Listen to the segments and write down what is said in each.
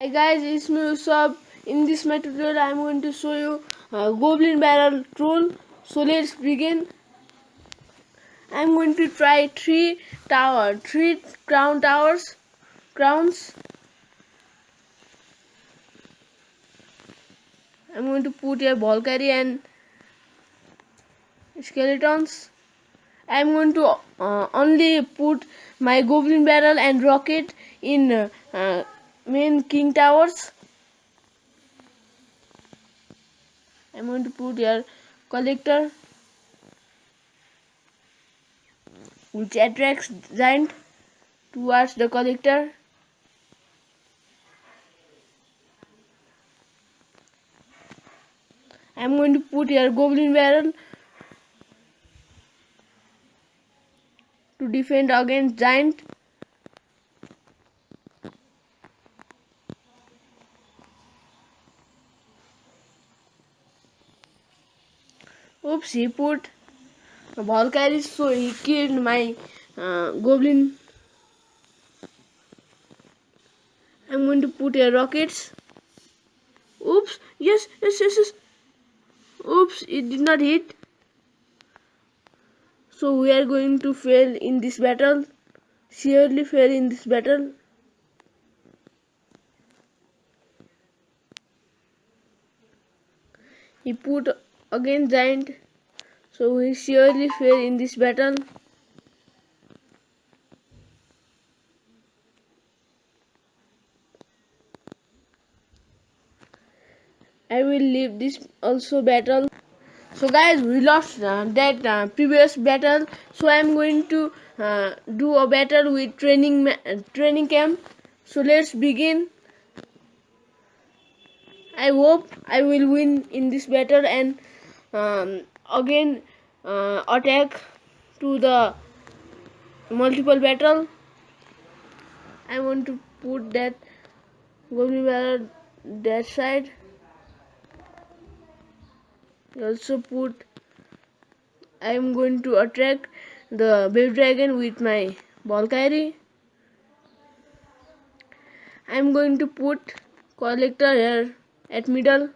Hi guys, it's me Usab. In this my tutorial, I'm going to show you uh, Goblin Barrel Troll. So let's begin. I'm going to try three tower, three crown towers, crowns. I'm going to put here Valkyrie and skeletons. I'm going to uh, only put my Goblin Barrel and Rocket in uh, main king towers. I'm going to put here collector which attracts giant towards the collector. I'm going to put here goblin barrel to defend against giant Oops, he put Valkyrie, so he killed my uh, goblin. I'm going to put a rockets. Oops, yes, yes, yes, yes. Oops, it did not hit. So we are going to fail in this battle. Surely fail in this battle. He put again giant. So we surely fail in this battle. I will leave this also battle. So guys we lost uh, that uh, previous battle. So I am going to uh, do a battle with training training camp. So let's begin. I hope I will win in this battle and um, again uh, attack to the multiple battle. I want to put that goblin barrel that side. Also put I am going to attract the baby dragon with my ball Valkyrie I am going to put collector here at middle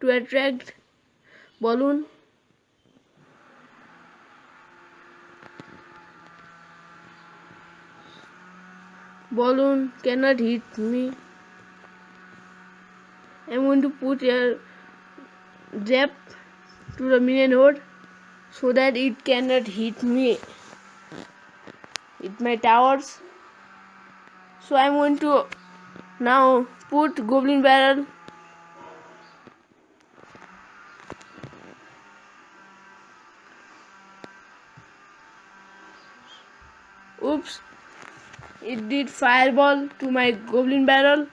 to attract balloon balloon cannot hit me I'm going to put a zap to the minion horde so that it cannot hit me with my towers. So I'm going to now put goblin barrel Oops. It did fireball to my goblin barrel.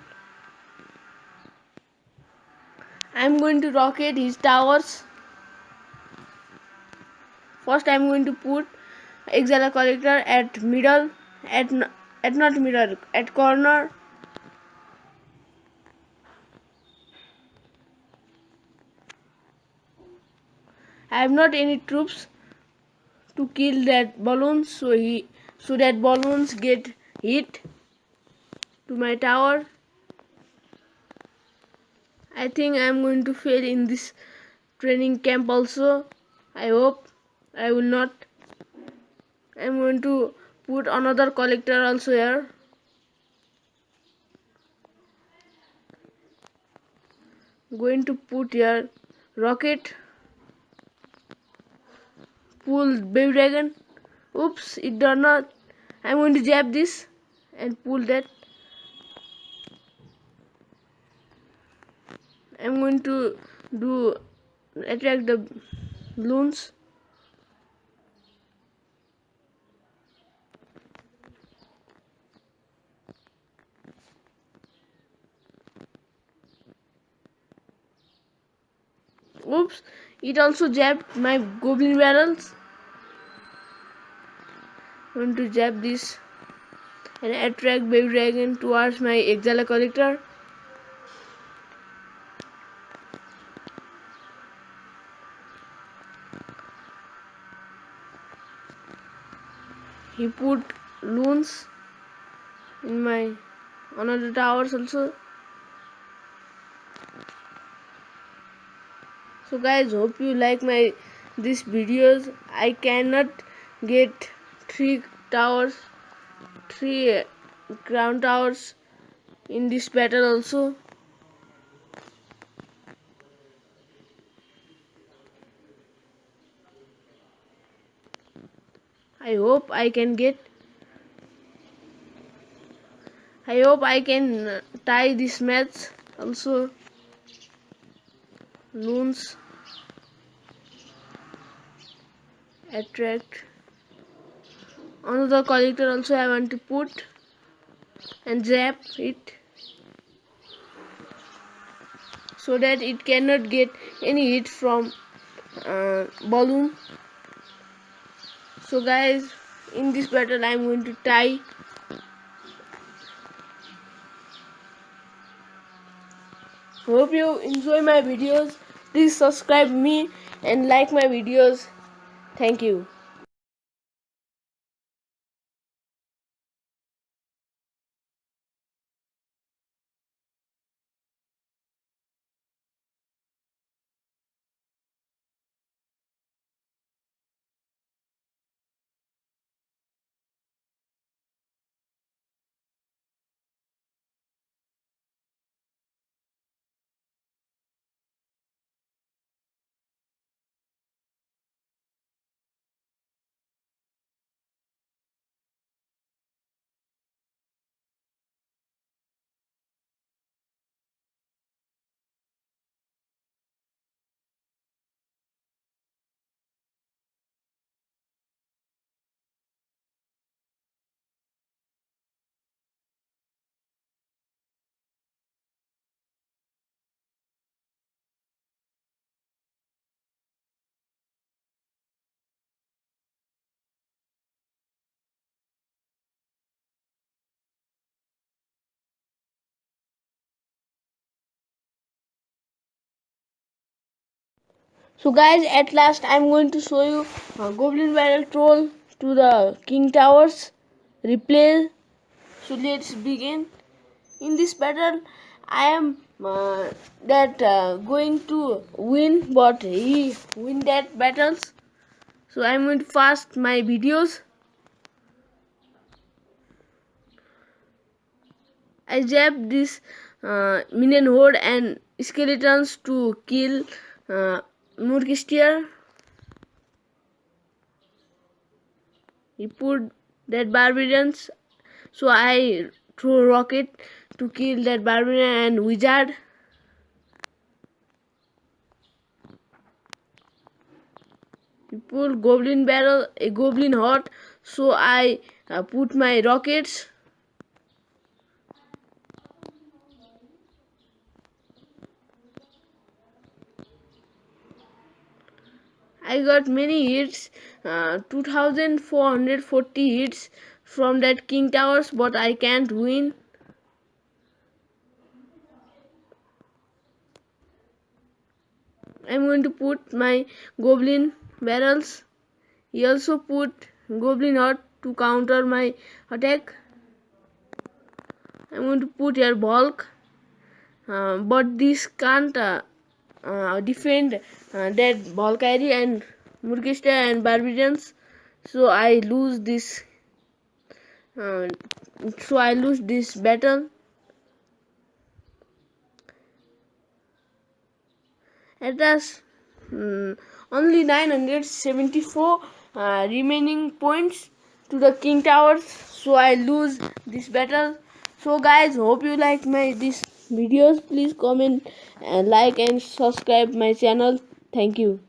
I'm going to rocket his towers. First I'm going to put Elixir collector at middle at at not middle at corner I have not any troops to kill that balloon so he so that balloons get hit to my tower. I think I'm going to fail in this training camp also. I hope. I will not. I'm going to put another collector also here. Going to put here rocket. Pull baby dragon. Oops it did not I'm going to jab this and pull that. I'm going to do attract the balloons. Oops it also jabbed my goblin barrels want to jab this and attract baby dragon towards my Elixir collector. He put loons in my another towers also. So guys hope you like my these videos. I cannot get three towers three uh, crown towers in this battle also. I hope I can get I hope I can uh, tie this match also. Loons attract another collector also I want to put and zap it so that it cannot get any hit from uh, balloon. So guys in this battle I'm going to tie hope you enjoy my videos. Please subscribe me and like my videos. Thank you So guys, at last I'm going to show you Goblin Barrel Troll to the King Towers replay. So let's begin. In this battle, I am uh, that uh, going to win, but he win that battles. So I'm going to fast my videos. I zap this uh, minion horde and skeletons to kill uh, Musketeer. He put that barbarians. So I threw a rocket to kill that barbarian and wizard. He pulled goblin barrel, a goblin horde. So I uh, put my rockets I got many hits, uh, 2440 hits from that King Towers, but I can't win. I'm going to put my Goblin barrels. He also put Goblin Horde to counter my attack. I'm going to put here bulk, uh, but this can't uh, defend uh, that Valkyrie and Musketeer and Barbarians so I lose this uh, so I lose this battle. It has um, only 974 uh, remaining points to the king towers. So I lose this battle. So guys hope you like my this videos please comment and like and subscribe my channel. Thank you